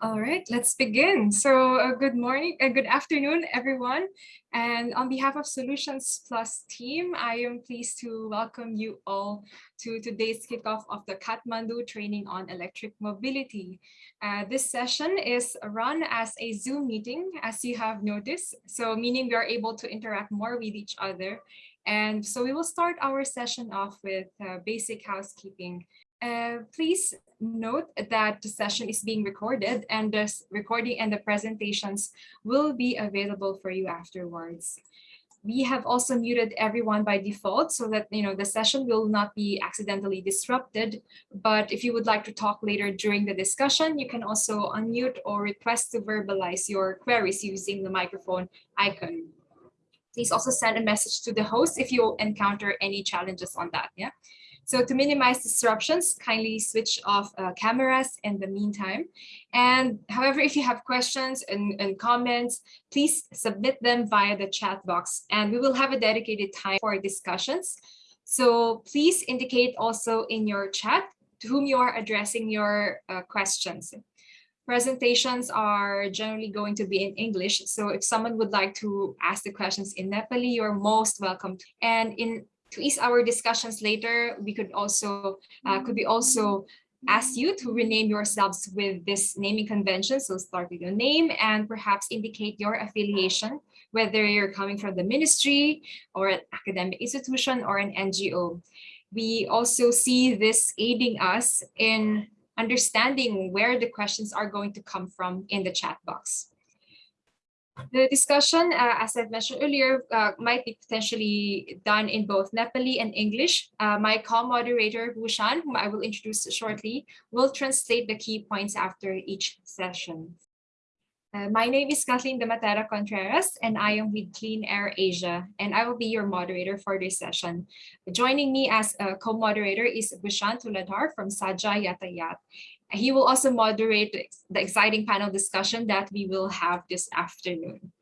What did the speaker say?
All right, let's begin. So uh, good morning, uh, good afternoon, everyone. And on behalf of Solutions Plus team, I am pleased to welcome you all to today's kickoff of the Kathmandu Training on Electric Mobility. Uh, this session is run as a Zoom meeting, as you have noticed. So meaning we are able to interact more with each other. And so we will start our session off with uh, basic housekeeping. Uh, please note that the session is being recorded and the recording and the presentations will be available for you afterwards. We have also muted everyone by default so that you know the session will not be accidentally disrupted. But if you would like to talk later during the discussion, you can also unmute or request to verbalize your queries using the microphone icon. Please also send a message to the host if you encounter any challenges on that. Yeah. So to minimize disruptions, kindly switch off uh, cameras in the meantime. And however, if you have questions and, and comments, please submit them via the chat box and we will have a dedicated time for discussions. So please indicate also in your chat to whom you are addressing your uh, questions. Presentations are generally going to be in English. So if someone would like to ask the questions in Nepali, you're most welcome. And in to ease our discussions later, we could also uh, could be also ask you to rename yourselves with this naming convention. So start with your name and perhaps indicate your affiliation, whether you're coming from the ministry or an academic institution or an NGO. We also see this aiding us in understanding where the questions are going to come from in the chat box. The discussion, uh, as I've mentioned earlier, uh, might be potentially done in both Nepali and English. Uh, my co-moderator, Bhushan, whom I will introduce shortly, will translate the key points after each session. Uh, my name is Kathleen Dematera Contreras, and I am with Clean Air Asia, and I will be your moderator for this session. Joining me as a co-moderator is Bhushan Tuladhar from Sajha Yatayat, he will also moderate the exciting panel discussion that we will have this afternoon.